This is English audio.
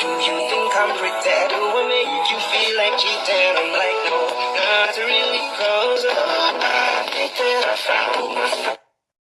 Do You think I'm pretend? Do I make you feel like cheating?